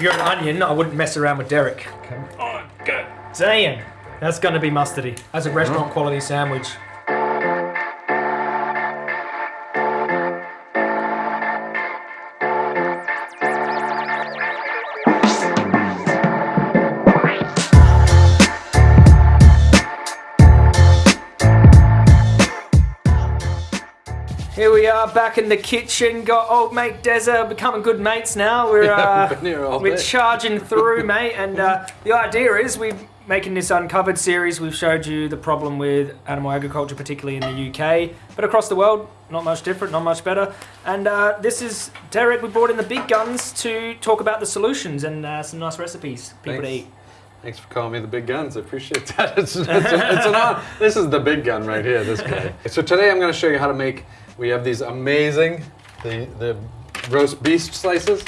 If you're an onion, I wouldn't mess around with Derek. Come on, go. Damn, that's gonna be mustardy. That's a restaurant quality sandwich. Back in the kitchen. Got old mate Deza becoming good mates now. We're uh, we've been here all we're day. charging through, mate. And uh, the idea is we're making this uncovered series. We've showed you the problem with animal agriculture, particularly in the UK, but across the world, not much different, not much better. And uh, this is Derek. We brought in the big guns to talk about the solutions and uh, some nice recipes people to eat. Thanks for calling me the big guns. I appreciate that. It's, it's, it's an honor. This is the big gun right here, this guy. So today I'm going to show you how to make, we have these amazing, the, the roast beef slices.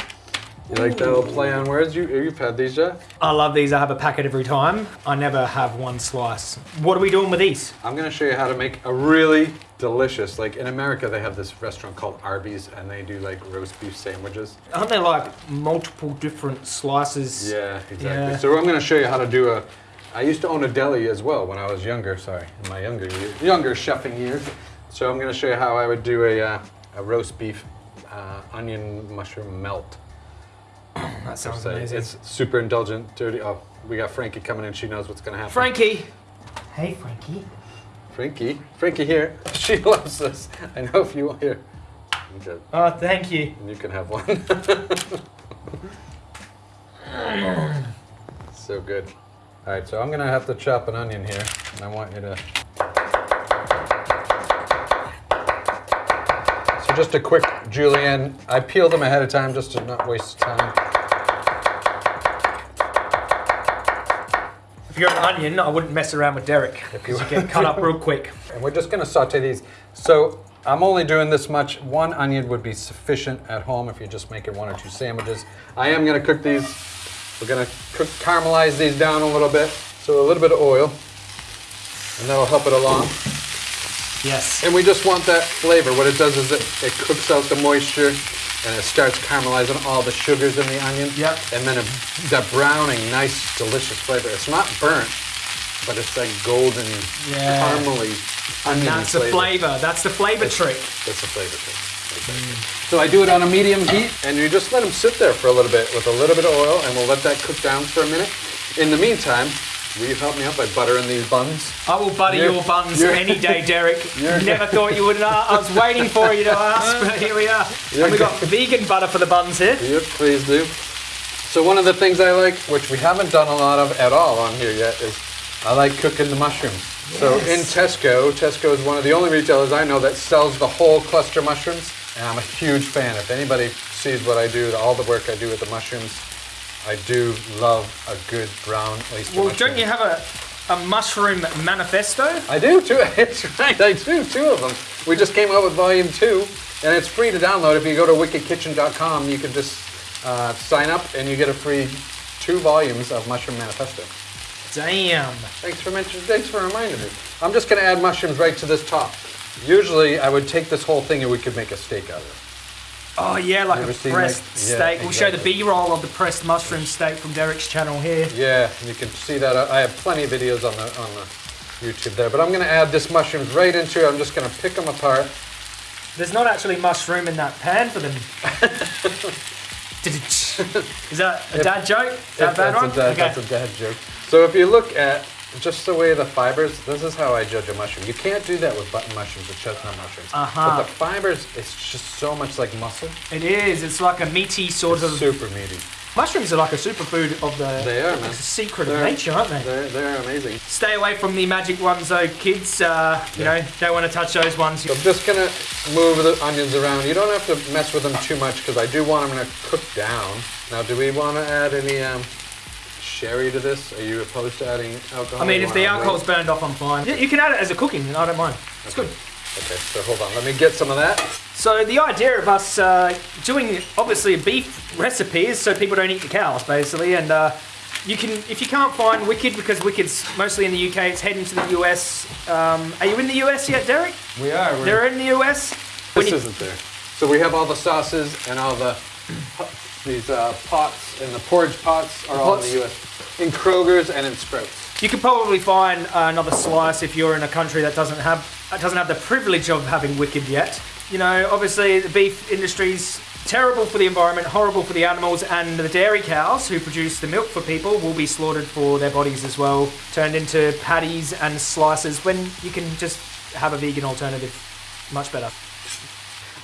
You like that little play on words? You, you've had these, Jeff? I love these. I have a packet every time. I never have one slice. What are we doing with these? I'm going to show you how to make a really delicious, like in America they have this restaurant called Arby's and they do like roast beef sandwiches. Aren't there like multiple different slices? Yeah, exactly. Yeah. So I'm going to show you how to do a. I used to own a deli as well when I was younger. Sorry, in my younger years, younger chefing years. So I'm going to show you how I would do a, uh, a roast beef uh, onion mushroom melt. That sounds se. amazing. It's super indulgent, dirty. Oh, we got Frankie coming in. She knows what's going to happen. Frankie. Hey, Frankie. Frankie, Frankie here. She loves this. I know if you want here. Okay, Oh, thank you. and you can have one. so good. All right, so I'm gonna have to chop an onion here, and I want you to. So just a quick julienne. I peel them ahead of time just to not waste time. If you're an onion, I wouldn't mess around with Derek. Because you get cut up real quick. And we're just gonna saute these. So I'm only doing this much. One onion would be sufficient at home if you're just making one or two sandwiches. I am gonna cook these. We're gonna cook, caramelize these down a little bit. So a little bit of oil, and that'll help it along. Yes. And we just want that flavor. What it does is it, it cooks out the moisture and it starts caramelizing all the sugars in the onion. Yep. And then it, that browning, nice, delicious flavor. It's not burnt, but it's that golden, Yeah. caramely onion That's the flavor. That's the flavor trick. That's the flavor trick. Mm. So I do it on a medium heat, and you just let them sit there for a little bit with a little bit of oil, and we'll let that cook down for a minute. In the meantime, will you help me out by buttering these buns? I will butter You're- your buns any day, Derek. Never thought you would. Uh, I was waiting for you to ask, but here we are. You're And we got vegan butter for the buns here. Yep, please do. So one of the things I like, which we haven't done a lot of at all on here yet, is I like cooking the mushrooms. So in Tesco, Tesco is one of the only retailers I know that sells the whole cluster mushrooms, and I'm a huge fan. If anybody sees what I do, all the work I do with the mushrooms, I do love a good brown oyster Well, mushroom. don't you have a, a mushroom manifesto? I do too. It's right. I do two of them. We just came out with volume two, and it's free to download. If you go to wickedkitchen.com, you can just uh, sign up, and you get a free two volumes of Mushroom Manifesto. Damn. Thanks for mentioning. Thanks for reminding me. I'm just going to add mushrooms right to this top. Usually, I would take this whole thing and we could make a steak out of it. Oh yeah, like a pressed like- yeah, steak. We'll show the. B-roll of the pressed mushroom steak from Derek's channel here. Yeah, you can see that. I have plenty of videos on the on the YouTube there. But I'm going to add this mushrooms right into. it. I'm just going to pick them apart. There's not actually mushroom in that pan for them. Is that a dad joke? Is that a bad that's, one? a dad, okay. that's a dad joke. So if you look at just the way the fibers, this is how I judge a mushroom. You can't do that with button mushrooms or chestnut mushrooms. Uh-huh. But the fibers, it's just so much like muscle. It is. It's like a meaty sort of. Super meaty. Mushrooms are like a superfood of the. They are, man. It's a secret They're- of nature, aren't they? They're, they're amazing. Stay away from the magic ones, though, kids. Uh, you Yeah. know, don't want to touch those ones. So I'm just gonna move the onions around. You don't have to mess with them too much because I do want them to cook down. Now, do we want to add any um, sherry to this? Are you opposed to adding alcohol? I mean, if the alcohol's burned off, I'm fine. You you can add it as a cooking, I don't mind. It's good. Okay, so hold on. Let me get some of that. So the idea of us uh, doing obviously a beef recipe is so people don't eat the cows, basically, and uh, you can if you can't find Wicked because Wicked's mostly in the UK, it's heading to the US. Um, are you in the US yet, Derek? We are. We're They're in the US. When This you- isn't there. So we have all the sauces and all the These uh, pots and the porridge pots are all in the US. In Kroger's and in Sprouts. You could probably find another slice if you're in a country that doesn't have that doesn't have the privilege of having wicked yet. You know, obviously the beef industry's terrible for the environment, horrible for the animals, and the dairy cows who produce the milk for people will be slaughtered for their bodies as well, turned into patties and slices when you can just have a vegan alternative. Much better.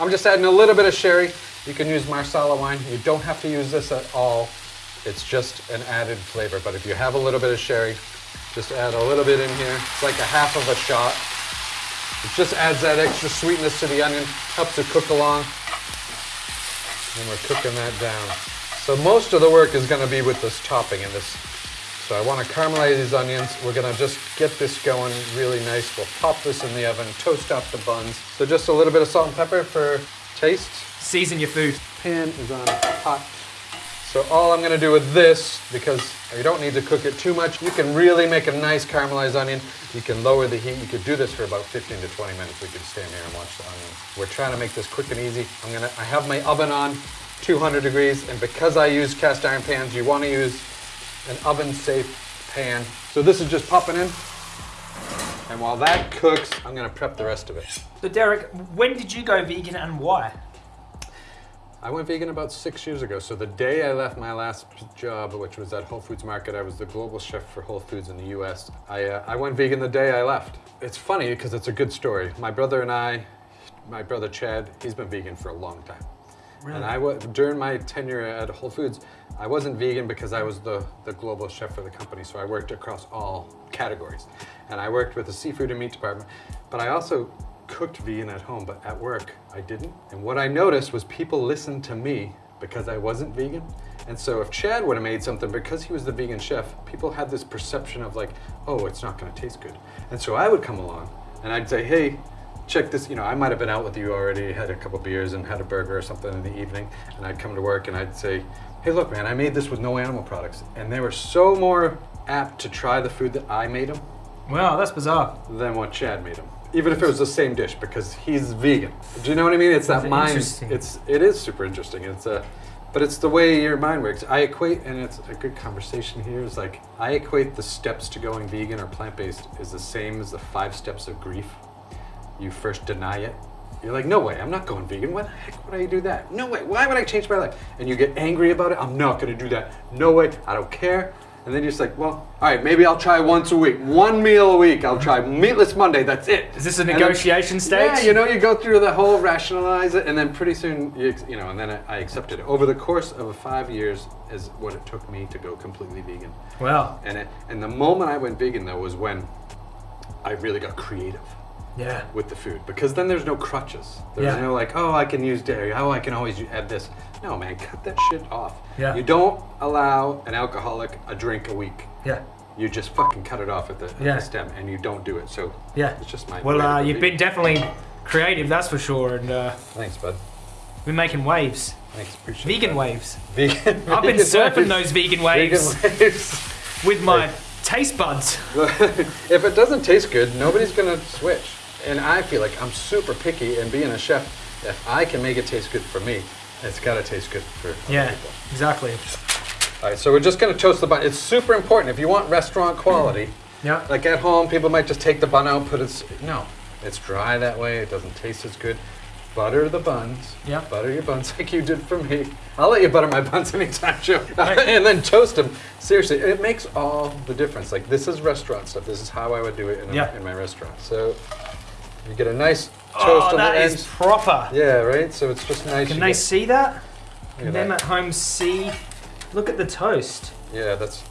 I'm just adding a little bit of sherry. You can use Marsala wine. You don't have to use this at all. It's just an added flavor. But if you have a little bit of sherry, just add a little bit in here. It's like a half of a shot. It just adds that extra sweetness to the onion, helps it cook along. And we're cooking that down. So most of the work is going to be with this topping and this. So I want to caramelize these onions. We're going to just get this going really nice. We'll pop this in the oven, toast up the buns. So just a little bit of salt and pepper for taste. Season your food. Pan is on hot. So all I'm gonna do with this, because you don't need to cook it too much, you can really make a nice caramelized onion. You can lower the heat. You could do this for about 15 to 20 minutes. We could stand here and watch the onion. We're trying to make this quick and easy. I'm gonna, I have my oven on 200 degrees, and because I use cast iron pans, you wanna use an oven safe pan. So this is just popping in. And while that cooks, I'm gonna prep the rest of it. So Derek, when did you go vegan and why? I went vegan about six years ago. So the day I left my last job, which was at Whole Foods Market, I was the global chef for Whole Foods in the U.S. I, uh, I went vegan the day I left. It's funny because it's a good story. My brother and I, my brother Chad, he's been vegan for a long time. Really? And I was during my tenure at Whole Foods, I wasn't vegan because I was the, the global chef for the company. So I worked across all categories. And I worked with the seafood and meat department. But I also cooked vegan at home, but at work I didn't. And what I noticed was people listened to me because I wasn't vegan. And so if Chad would have made something because he was the vegan chef, people had this perception of like, oh, it's not gonna taste good. And so I would come along and I'd say, hey, check this, you know, I might have been out with you already, had a couple beers and had a burger or something in the evening, and I'd come to work and I'd say, hey, look, man, I made this with no animal products. And they were so more apt to try the food that I made them Wow, that's bizarre. than what Chad made them. Even if it was the same dish, because he's vegan. Do you know what I mean? It's that mind. It's it is super interesting. It's a, but it's the way your mind works. I equate, and it's a good conversation here. Is like I equate the steps to going vegan or plant based is the same as the five steps of grief. You first deny it. You're like, no way, I'm not going vegan. Why the heck would I do that? No way. Why would I change my life? And you get angry about it. I'm not going to do that. No way. I don't care. And then you're just like, well, all right, maybe I'll try once a week, one meal a week. I'll try meatless Monday. That's it. Is this a And then- negotiation stage? Yeah, you know, you go through the whole rationalize it, and then pretty soon, you, you know, and then I, I accepted it. Over the course of five years is what it took me to go completely vegan. Wow. And it, and the moment I went vegan though was when I really got creative Yeah. with the food because then there's no crutches. There's Yeah. no like, oh, I can use dairy. Oh, I can always add this. No, man, cut that shit off. Yeah. You don't allow an alcoholic a drink a week. Yeah. You just fucking cut it off at the, at Yeah. the stem, and you don't do it. So Yeah. it's just my. Well, uh, you've been definitely creative, that's for sure, and uh, Thanks, bud. we're making waves. Thanks, appreciate Vegan that. waves. Vegan. I've been surfing waves. those vegan waves Vegan waves. with my taste buds. if it doesn't taste good, nobody's gonna switch. And I feel like I'm super picky, and being a chef, if I can make it taste good for me, it's gotta taste good for other Yeah, people. exactly. All right, so we're just gonna toast the bun. It's super important if you want restaurant quality. Mm. Yeah. Like at home, people might just take the bun out, put it. No, it's dry that way. It doesn't taste as good. Butter the buns. Yeah. Butter your buns like you did for me. I'll let you butter my buns anytime, Joe. Right. and then toast them. Seriously, it makes all the difference. Like this is restaurant stuff. This is how I would do it in, a- Yeah. in my restaurant. So you get a nice toast Oh, on the that ends. is proper. yeah, right. So it's just nice. Can you they get- see that? Can at them that. at home see? Look at the toast. Yeah, that's.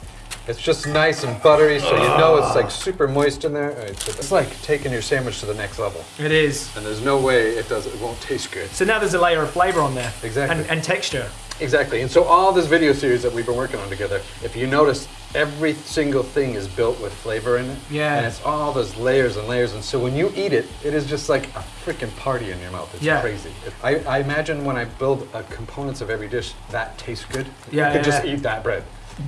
It's just nice and buttery, so you know it's like ah. super moist in there. All right, so it's like taking your sandwich to the next level, It is. and there's no way it does. It won't taste good. So now there's a layer of flavour on there. Exactly. And, and texture. Exactly. And so all this video series that we've been working on together, if you notice, every single thing is built with flavor in it. Yeah. And it's all those layers and layers. And so when you eat it, it is just like a freaking party in your mouth. It's Yeah. crazy. I, I imagine when I build uh, components of every dish, that tastes good. Yeah, You could yeah, just yeah. eat that bread.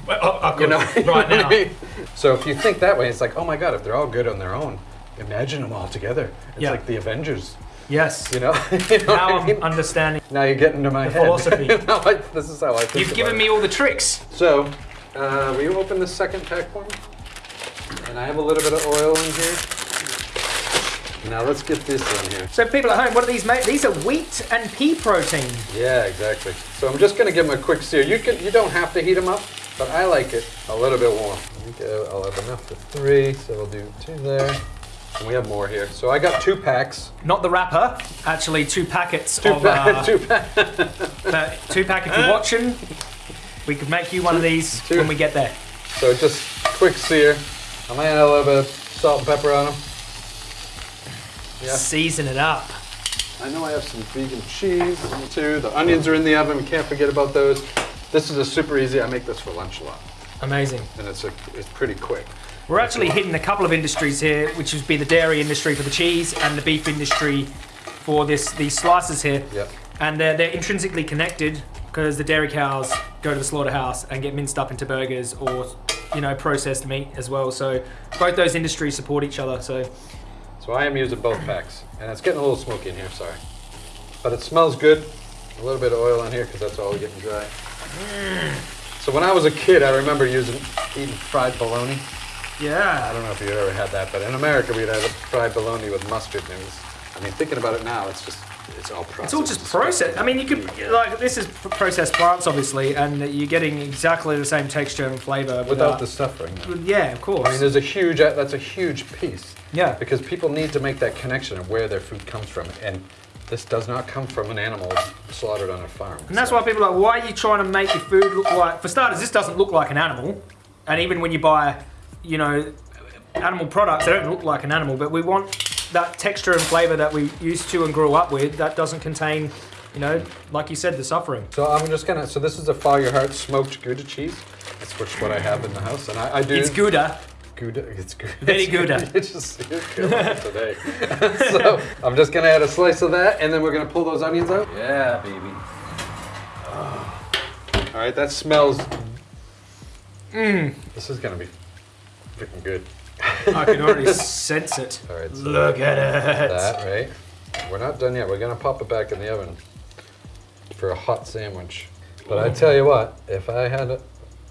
Well, I, I You know, right You I now. mean? So if you think that way, it's like, oh my god, if they're all good on their own, imagine them all together. It's Yeah. like the Avengers. Yes. You know? You know Now what I mean? I'm understanding. Now you're getting to my The head. philosophy. Now I- this is how I think You've about given it. me all the tricks. So, uh, will you open the second pack for me? And I have a little bit of oil in here. Now let's get this in here. So people at home, what are these made? These are wheat and pea protein. Yeah, exactly. So I'm just gonna give them a quick sear. You can, you don't have to heat them up, but I like it a little bit warm. Uh, I'll have enough for three, so we'll do two there. And we have more here. So I got two packs. Not the wrapper, actually two packets Two of packs. uh, two packs. uh, two pack if you're watching. We could make you one of these Two. when we get there. So just quick sear. I might add a little bit of salt and pepper on them. Yeah. Season it up. I know I have some vegan cheese too. The onions are in the oven. We can't forget about those. This is a super easy. I make this for lunch a lot, Amazing. and it's a, it's pretty quick. We're actually hitting a couple of industries here, which would be the dairy industry for the cheese and the beef industry for this these slices here. Yep. And they're, they're intrinsically connected because the dairy cows go to the slaughterhouse and get minced up into burgers or, you know, processed meat as well. So both those industries support each other. So So I am using both packs, and it's getting a little smoky in here. Sorry, but it smells good. A little bit of oil on here because that's all we're getting dry. So when I was a kid, I remember using eating fried bologna. Yeah. I don't know if you ever had that, but in America we'd have fried bologna with mustard. And it was, I mean, thinking about it now, it's just, it's all processed. it's all just processed. I mean, you could like this is processed plants obviously, and you're getting exactly the same texture and flavor without the suffering. Yeah, of course. I mean, there's a huge, uh, that's a huge piece. yeah. Because people need to make that connection of where their food comes from. And this does not come from an animal slaughtered on a farm. And that's So- why people are like, why are you trying to make your food look like? For starters, this doesn't look like an animal, and even when you buy, you know, animal products, they don't look like an animal. But we want that texture and flavor that we used to and grew up with. That doesn't contain, you know, like you said, the suffering. So I'm just gonna, so this is a Follow Your Heart smoked Gouda cheese. That's which what I have in the house. And I, I do. It's Gouda. Gouda, it's good. Very Gouda. It's just it's good today. so I'm just gonna add a slice of that, and then we're gonna pull those onions out. Yeah, baby. All right, that smells. Mmm. This is gonna be freaking good. I can already sense it. All right, so Look at it. that right. We're not done yet. We're gonna pop it back in the oven for a hot sandwich. But I tell you what, if I had a,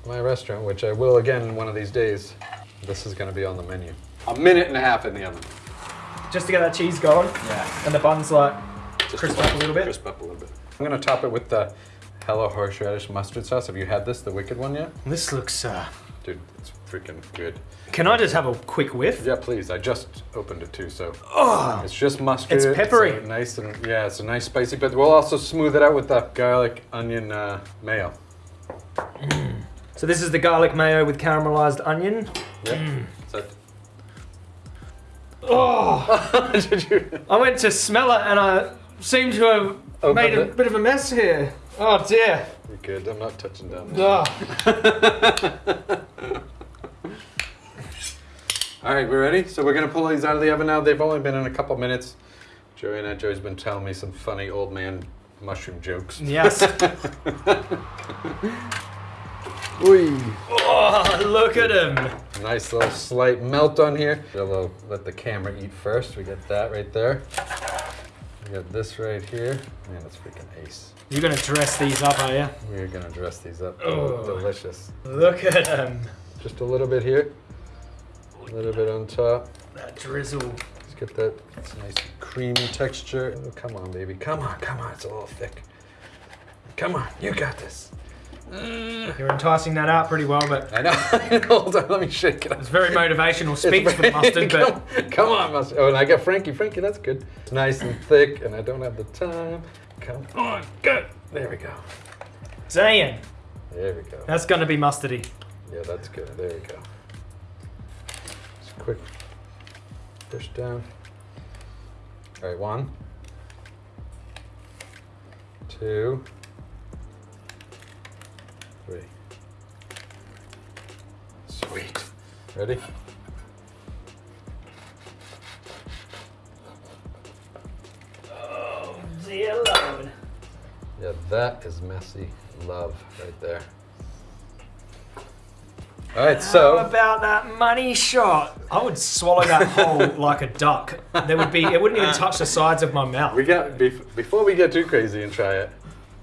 my restaurant, which I will again one of these days, this is gonna be on the menu. A minute and a half in the oven. Just to get that cheese going, Yeah. and the bun's like Just Crisp to up a little bit? Crisp up a little bit. I'm gonna top it with the Hello Horseradish mustard sauce. Have you had this, the wicked one yet? this looks. uh Dude, it's freaking good. Can I just have a quick whiff? Yeah, please. I just opened it too, so Oh, it's just mustard. It's peppery. a nice and yeah, it's a nice spicy. But we'll also smooth it out with the garlic onion uh, mayo. so this is the garlic mayo with caramelized onion. Yeah. Mm. So- Oh, Did you? I went to smell it and I seem to have Opened made a it. bit of a mess here. Oh dear. You're good. I'm not touching down there. Oh. All right, we're ready. So we're gonna pull these out of the oven now. They've only been in a couple minutes. Joey and Aunt Joey's been telling me some funny old man mushroom jokes. Yes. Ooh. Oh, look at him. Nice little slight melt on here. A little, let the camera eat first. We get that right there. We got this right here. Man, that's freaking ace. You're gonna dress these up, are you? We're gonna dress these up. Oh. oh delicious. Look at them. Just a little bit here. A little bit on top. That drizzle. Let's get that it's nice creamy texture. Oh, come on, baby. Come on, come on. It's a little thick. Come on, you got this. Mm. You're enticing that out pretty well, but I know. Hold on, let me shake it up. it's very motivational speech for the mustard, but come, come on, mustard. Oh, and I got Frankie. Frankie, that's good. It's nice and thick, and I don't have the time. Come on, good. There we go. damn, There we go. that's gonna be mustardy. Yeah, that's good. There we go. Just a quick push down. All right, one, two, three. Sweet. Ready? Oh dear lord. Yeah, that is messy love right there. All right, How so about that money shot? I would swallow that whole like a duck. There would be, it wouldn't even touch the sides of my mouth. we got before we get too crazy and try it.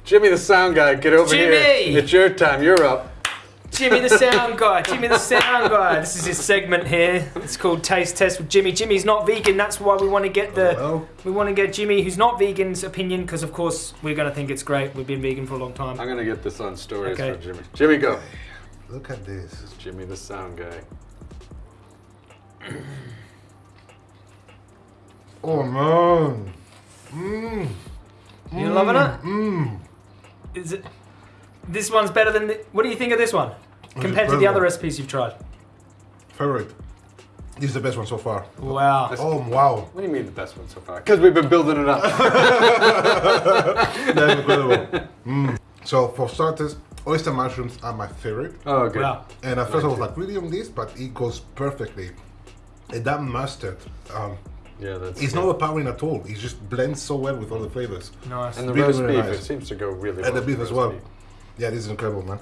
Jimmy the sound guy, get over Jimmy! here. It's your time. You're up. Jimmy the sound guy. Jimmy the sound guy. This is his segment here. It's called Taste Test with Jimmy. Jimmy's not vegan. That's why we want to get the Hello? we want to get Jimmy, who's not vegan's opinion, because of course we're gonna think it's great. We've been vegan for a long time. I'm gonna get this on stories Okay. for Jimmy. Jimmy, go. Look at this. It's Jimmy the sound guy. Oh man. Mmm. You loving it? Mmm. Is it? This one's better than. The, what do you think of this one compared to the better. other recipes you've tried? Favorite. This is the best one so far. Wow. Oh wow. What do you mean the best one so far? Because we've been building it up. That's incredible. Mm. So for starters, oyster mushrooms are my favorite. oh, good. Wow. And at first I was like, really on this, but it goes perfectly. And that mustard, um, Yeah, that's. it's good. not overpowering at all. It just blends so well with all the flavors. Nice. And the really, roast really beef, nice. it seems to go really well. And the beef as well. beef. Yeah, this is incredible, man.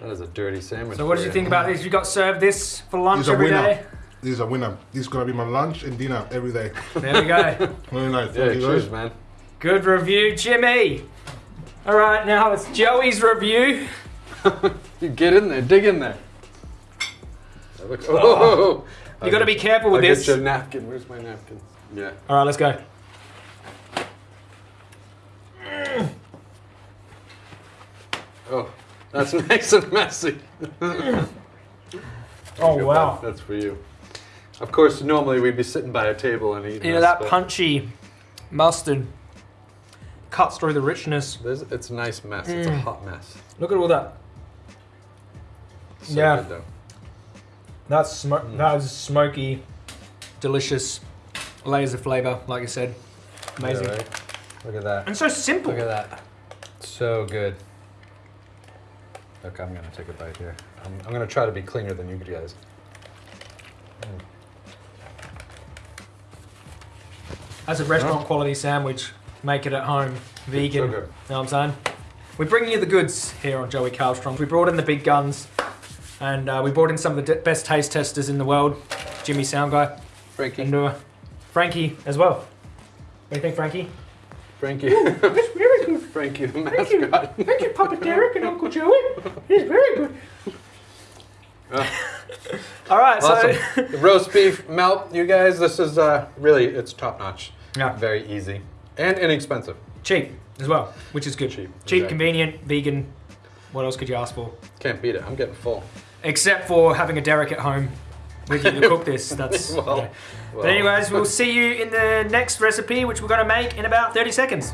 That is a dirty sandwich. So what did you think about this? You got served this for lunch This is a every winner. day. This is a winner. This is gonna be my lunch and dinner every day. There we go. Very nice. Yeah, Thank you cheers, guys. man. Good review, Jimmy. All right, now it's Joey's review. You get in there, dig in there. That looks- oh, oh. You got to be careful I'll with get this. you a napkin. Where's my napkin? Yeah. All right, let's go. Oh, that's nice and messy. Oh wow. bud. That's for you. Of course, normally we'd be sitting by a table and eating. You know this, that punchy mustard cuts through the richness. this- it's a nice mess. It's a Mm. hot mess. Look at all that. So Yeah. Good, though. That's sm- mm. that is smoky, delicious, layers of flavor. Like I said, amazing right? Look at that. and so simple. Look at that. So good. Look, I'm gonna take a bite here. I'm, I'm gonna try to be cleaner than you guys. Mm. As a restaurant quality sandwich, make it at home, vegan. So. Know what I'm saying? We're bringing you the goods here on Joey Carbstrong. We brought in the big guns, and uh, we brought in some of the best taste testers in the world. Jimmy Sound Guy Frankie. and uh, Frankie as well. What do you think, Frankie? Frankie. It's very good. Frankie the Thank you, thank you, Papa Derek and Uncle Joey. It's very good. Uh, All right, Awesome. so roast beef melt, you guys. This is uh, really it's top notch. yeah, Very easy and inexpensive. cheap as well, which is good. Cheap, cheap, exactly. convenient, vegan. What else could you ask for? Can't beat it. I'm getting full. Except for having a Derek at home with you to cook this. That's. Well, yeah. well. But anyways, we'll see you in the next recipe, which we're going to make in about 30 seconds.